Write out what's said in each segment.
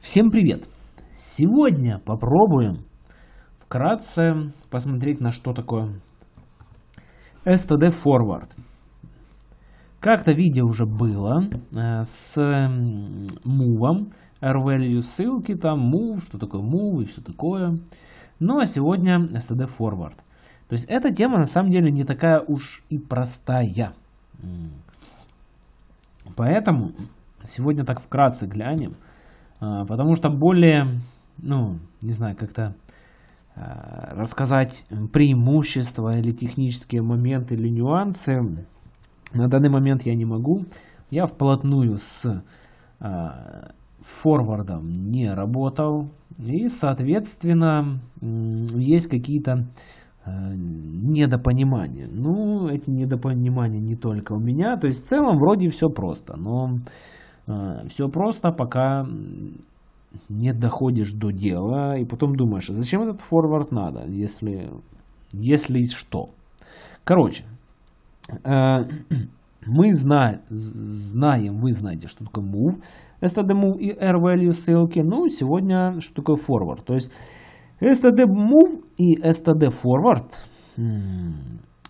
Всем привет! Сегодня попробуем вкратце посмотреть на что такое STD Forward. Как-то видео уже было э, с move, R-value ссылки, там move, что такое move и все такое. Ну а сегодня STD Forward. То есть эта тема на самом деле не такая уж и простая. Поэтому сегодня так вкратце глянем потому что более, ну, не знаю, как-то а, рассказать преимущества или технические моменты или нюансы на данный момент я не могу. Я вплотную с а, форвардом не работал. И, соответственно, есть какие-то недопонимания. Ну, эти недопонимания не только у меня. То есть, в целом, вроде все просто. Но а, Все просто, пока не доходишь до дела, и потом думаешь, а зачем этот форвард надо, если, если что. Короче, а, мы знаем, знаем, вы знаете, что такое move, std move и r value ссылки. Ну, сегодня что такое forward. То есть std move и std forward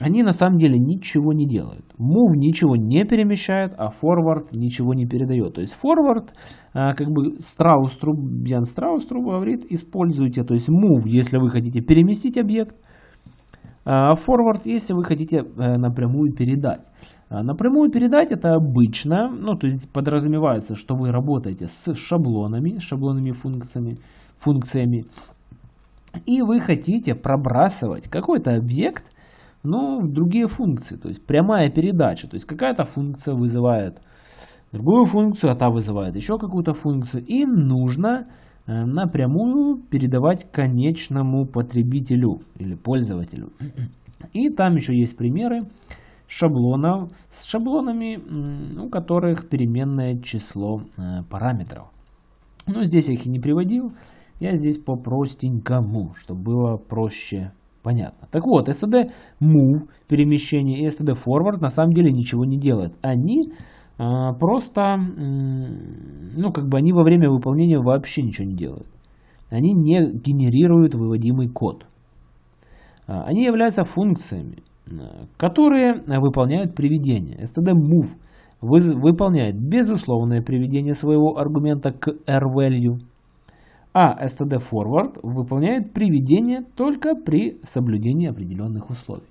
они на самом деле ничего не делают. Move ничего не перемещает, а forward ничего не передает. То есть forward, а, как бы Страуструб, Ян Страуструб говорит, используйте, то есть move, если вы хотите переместить объект, а forward, если вы хотите э, напрямую передать. Напрямую передать это обычно, ну то есть подразумевается, что вы работаете с шаблонами, шаблонными функциями, функциями, и вы хотите пробрасывать какой-то объект, но в другие функции. То есть прямая передача. То есть какая-то функция вызывает другую функцию, а та вызывает еще какую-то функцию. И нужно э, напрямую передавать конечному потребителю или пользователю. И там еще есть примеры шаблонов с шаблонами, у которых переменное число э, параметров. Но здесь я их и не приводил. Я здесь по простенькому, чтобы было проще Понятно. Так вот, std move, перемещение, и std forward на самом деле ничего не делают. Они а, просто, ну как бы они во время выполнения вообще ничего не делают. Они не генерируют выводимый код. А, они являются функциями, а, которые выполняют приведение. std move выполняет безусловное приведение своего аргумента к r-value а std forward выполняет приведение только при соблюдении определенных условий.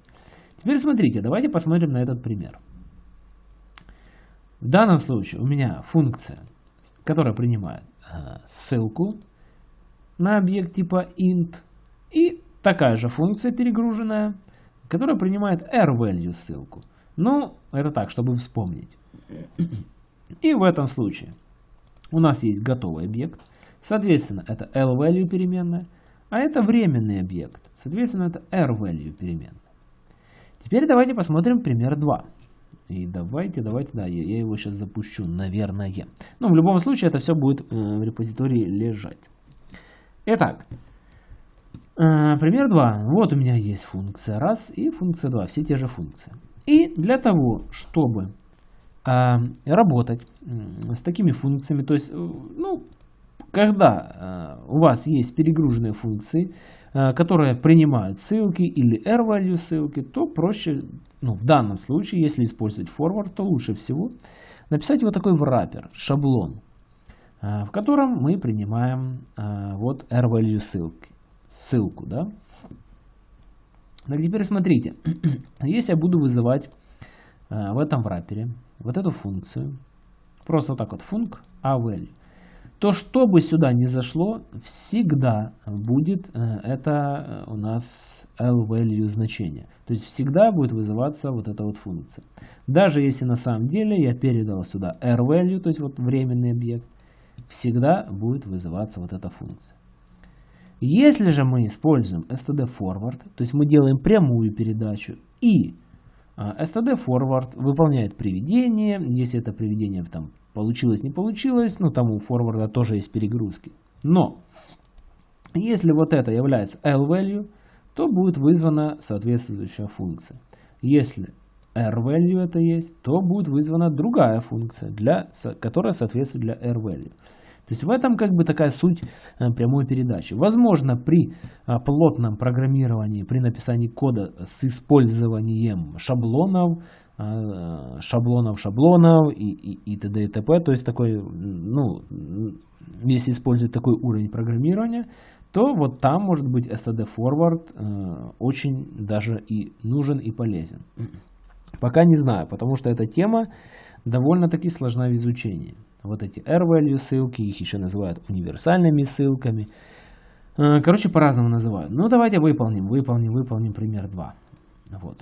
Теперь смотрите, давайте посмотрим на этот пример. В данном случае у меня функция, которая принимает э, ссылку на объект типа int, и такая же функция перегруженная, которая принимает r-value ссылку. Ну, это так, чтобы вспомнить. И в этом случае у нас есть готовый объект, Соответственно, это L-value переменная, а это временный объект. Соответственно, это R-value переменная. Теперь давайте посмотрим пример 2. И давайте, давайте, да, я, я его сейчас запущу, наверное. Но в любом случае это все будет э, в репозитории лежать. Итак, э, пример 2. Вот у меня есть функция 1 и функция 2, все те же функции. И для того, чтобы э, работать с такими функциями, то есть, э, ну, когда э, у вас есть перегруженные функции, э, которые принимают ссылки или r-value ссылки, то проще, ну, в данном случае, если использовать forward, то лучше всего написать вот такой wrapper, шаблон, э, в котором мы принимаем вот r-value ссылки, ссылку. Да? Так теперь смотрите, если я буду вызывать в этом врапере вот эту функцию, просто так вот func a-value, то что бы сюда ни зашло, всегда будет э, это э, у нас L-value значение. То есть всегда будет вызываться вот эта вот функция. Даже если на самом деле я передал сюда R-value, то есть вот временный объект, всегда будет вызываться вот эта функция. Если же мы используем std forward, то есть мы делаем прямую передачу и э, std forward выполняет приведение, если это приведение там Получилось, не получилось, ну там у форварда тоже есть перегрузки. Но, если вот это является L-value, то будет вызвана соответствующая функция. Если R-value это есть, то будет вызвана другая функция, для, которая соответствует для R-value. То есть в этом как бы такая суть э, прямой передачи. Возможно, при э, плотном программировании, при написании кода с использованием шаблонов, шаблонов, шаблонов и, и, и т.д. и т.п. То есть такой, ну, если использовать такой уровень программирования, то вот там может быть std forward очень даже и нужен и полезен. Пока не знаю, потому что эта тема довольно-таки сложна в изучении вот эти R-value ссылки, их еще называют универсальными ссылками. Э, короче, по-разному называют. Ну, давайте выполним, выполним, выполним пример 2. Вот.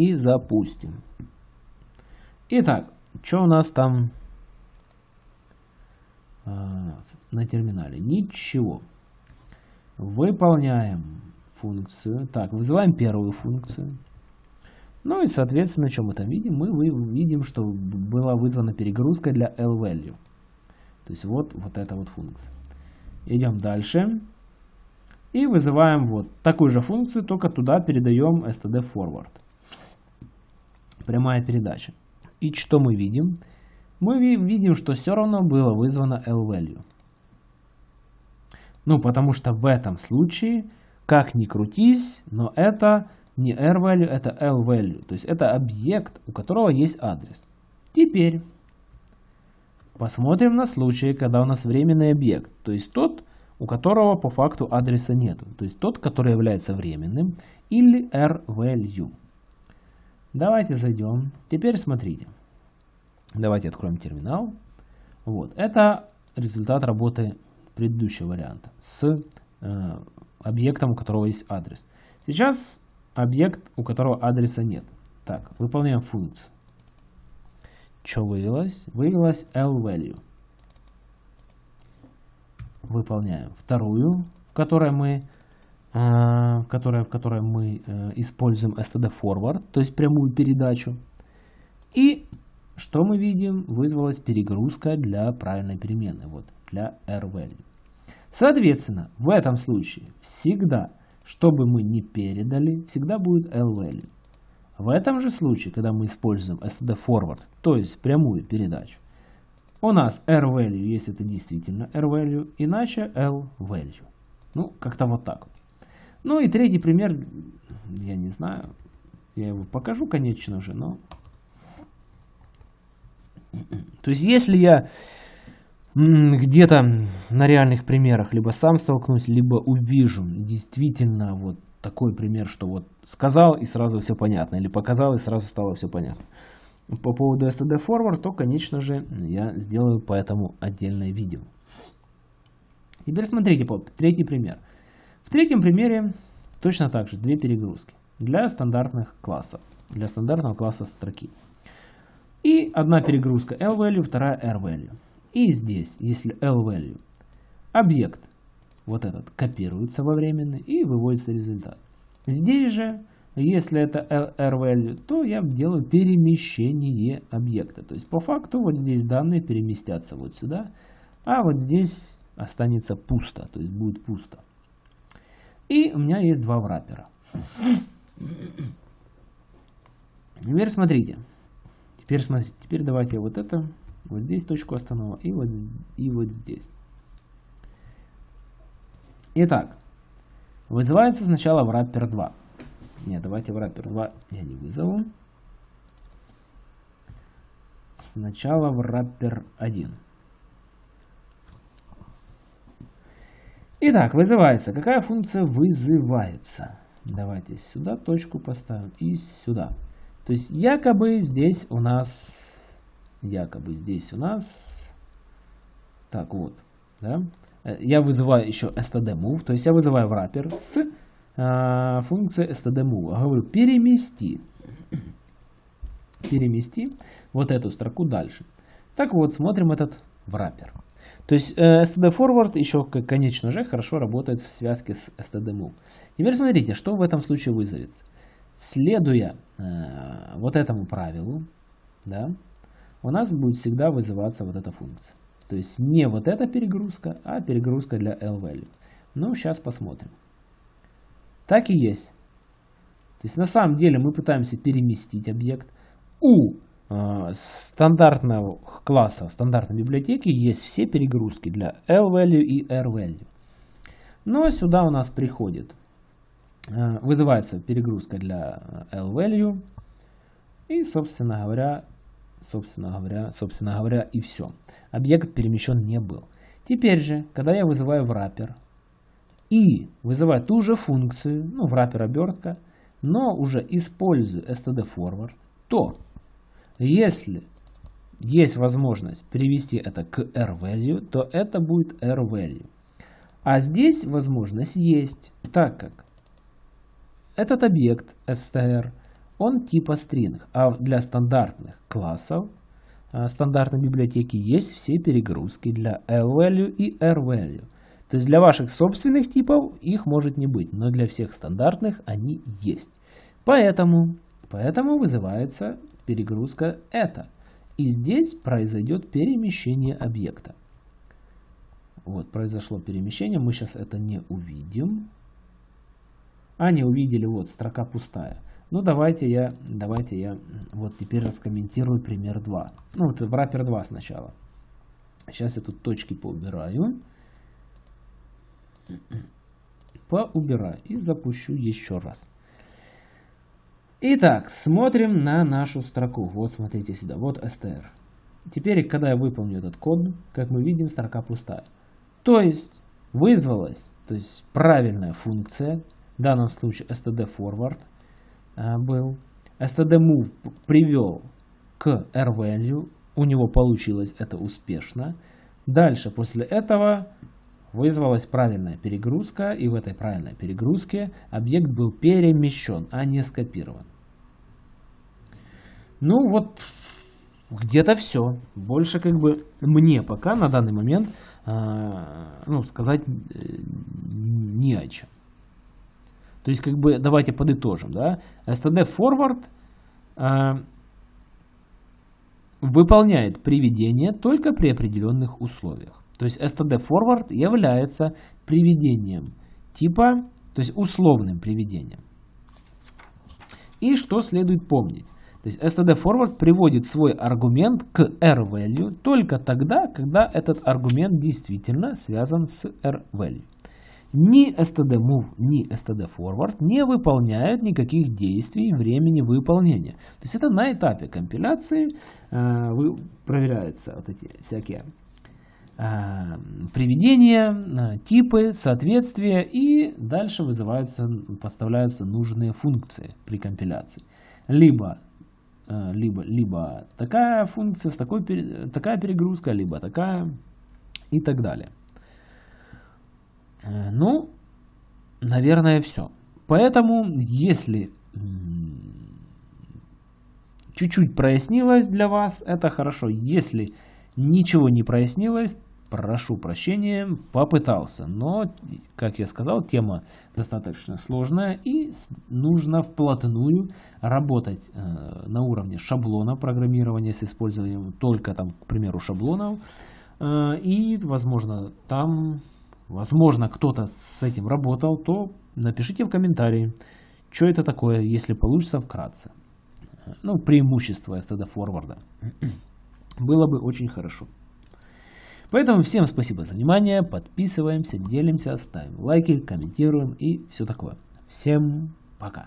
И запустим. Итак, что у нас там э, на терминале? Ничего. Выполняем функцию. Так, вызываем первую функцию. Ну и, соответственно, что мы там видим? Мы видим, что была вызвана перегрузка для L-value. То есть вот, вот эта вот функция. Идем дальше. И вызываем вот такую же функцию, только туда передаем std forward. Прямая передача. И что мы видим? Мы видим, что все равно было вызвано L-value. Ну, потому что в этом случае, как ни крутись, но это не R-value, это L-value. То есть это объект, у которого есть адрес. Теперь посмотрим на случай, когда у нас временный объект. То есть тот, у которого по факту адреса нету. То есть тот, который является временным. Или R-value. Давайте зайдем. Теперь смотрите. Давайте откроем терминал. Вот. Это результат работы предыдущего варианта с э, объектом, у которого есть адрес. Сейчас объект, у которого адреса нет. Так, выполняем функцию. Что вывелось? Вывелось L-value. Выполняем вторую, в которой мы, э, в которой, в которой мы э, используем std forward, то есть прямую передачу. И что мы видим? Вызвалась перегрузка для правильной переменной, вот, для R-value. Соответственно, в этом случае всегда что бы мы ни передали, всегда будет L-value. В этом же случае, когда мы используем std forward, то есть прямую передачу, у нас R-value, если это действительно R-value, иначе L-value. Ну, как-то вот так вот. Ну и третий пример, я не знаю, я его покажу, конечно же, но... То есть, если я где-то на реальных примерах либо сам столкнусь, либо увижу действительно вот такой пример, что вот сказал и сразу все понятно, или показал и сразу стало все понятно. По поводу std forward, то, конечно же, я сделаю по этому отдельное видео. Теперь смотрите, третий пример. Третьем примере точно так же две перегрузки для стандартных классов, для стандартного класса строки. И одна перегрузка L-value, вторая R-value. И здесь, если L-value, объект, вот этот, копируется во временный и выводится результат. Здесь же, если это R-value, то я делаю перемещение объекта. То есть по факту вот здесь данные переместятся вот сюда, а вот здесь останется пусто, то есть будет пусто. И у меня есть два враппера. Теперь смотрите. Теперь смотрите. Теперь давайте вот это вот здесь точку остановок и вот, и вот здесь. Итак, вызывается сначала wrapper 2. Нет, давайте wrapper 2 я не вызову. Сначала wrapper 1. Итак, вызывается. Какая функция вызывается? Давайте сюда точку поставим и сюда. То есть якобы здесь у нас якобы здесь у нас, так вот, да, э, я вызываю еще std-move, то есть я вызываю wrapper с э, функцией std-move. Говорю, перемести, перемести вот эту строку дальше. Так вот, смотрим этот wrapper. То есть э, std forward еще, конечно же, хорошо работает в связке с std move. Теперь смотрите, что в этом случае вызовется. Следуя э, вот этому правилу, да, у нас будет всегда вызываться вот эта функция. То есть не вот эта перегрузка, а перегрузка для L-value. Ну, сейчас посмотрим. Так и есть. То есть на самом деле мы пытаемся переместить объект. У стандартного класса, стандартной библиотеки есть все перегрузки для L-value и R-value. Но сюда у нас приходит, э, вызывается перегрузка для L-value и, собственно говоря, собственно говоря, собственно говоря, и все. Объект перемещен не был. Теперь же, когда я вызываю wrapper и вызываю ту же функцию, ну, wrapper обертка, но уже использую std forward, то если есть возможность перевести это к r-value, то это будет r-value. А здесь возможность есть, так как этот объект str он типа string, а для стандартных классов а, стандартной библиотеки есть все перегрузки для L-value и R-value. То есть для ваших собственных типов их может не быть, но для всех стандартных они есть. Поэтому, поэтому вызывается перегрузка это. И здесь произойдет перемещение объекта. Вот, произошло перемещение, мы сейчас это не увидим. А, не увидели, вот, строка пустая. Ну, давайте я, давайте я вот теперь раскомментирую пример 2. Ну, вот в wrapper 2 сначала. Сейчас я тут точки поубираю. Поубираю и запущу еще раз. Итак, смотрим на нашу строку. Вот смотрите сюда, вот str. Теперь, когда я выполню этот код, как мы видим, строка пустая. То есть, вызвалась, то есть правильная функция, в данном случае std forward, Э, был. std-move привел к r-value, у него получилось это успешно. Дальше, после этого, вызвалась правильная перегрузка, и в этой правильной перегрузке объект был перемещен, а не скопирован. Ну вот, где-то все. Больше как бы мне пока на данный момент э, ну, сказать э, не о чем. То есть, как бы, давайте подытожим, да. STD Forward э, выполняет приведение только при определенных условиях. То есть, STD Forward является приведением типа, то есть условным приведением. И что следует помнить? То есть std forward приводит свой аргумент к r-value только тогда, когда этот аргумент действительно связан с r-value ни std-move, ни std-forward не выполняют никаких действий времени выполнения. То есть это на этапе компиляции э, вы, проверяются вот эти всякие приведения, э, типы, соответствия и дальше вызываются, подставляются нужные функции при компиляции. Либо э, либо, либо такая функция, с такой, такая перегрузка, либо такая и так далее. Э, ну, наверное, все. Поэтому, если чуть-чуть прояснилось для вас, это хорошо. Если ничего не прояснилось, прошу прощения, попытался. Но, как я сказал, тема достаточно сложная и нужно вплотную работать э, на уровне шаблона программирования с использованием только там, к примеру, шаблонов. Э, и, возможно, там возможно, кто-то с этим работал, то напишите в комментарии, что это такое, если получится вкратце. Ну, преимущество STD форварда. Было бы очень хорошо. Поэтому всем спасибо за внимание, подписываемся, делимся, ставим лайки, комментируем и все такое. Всем пока.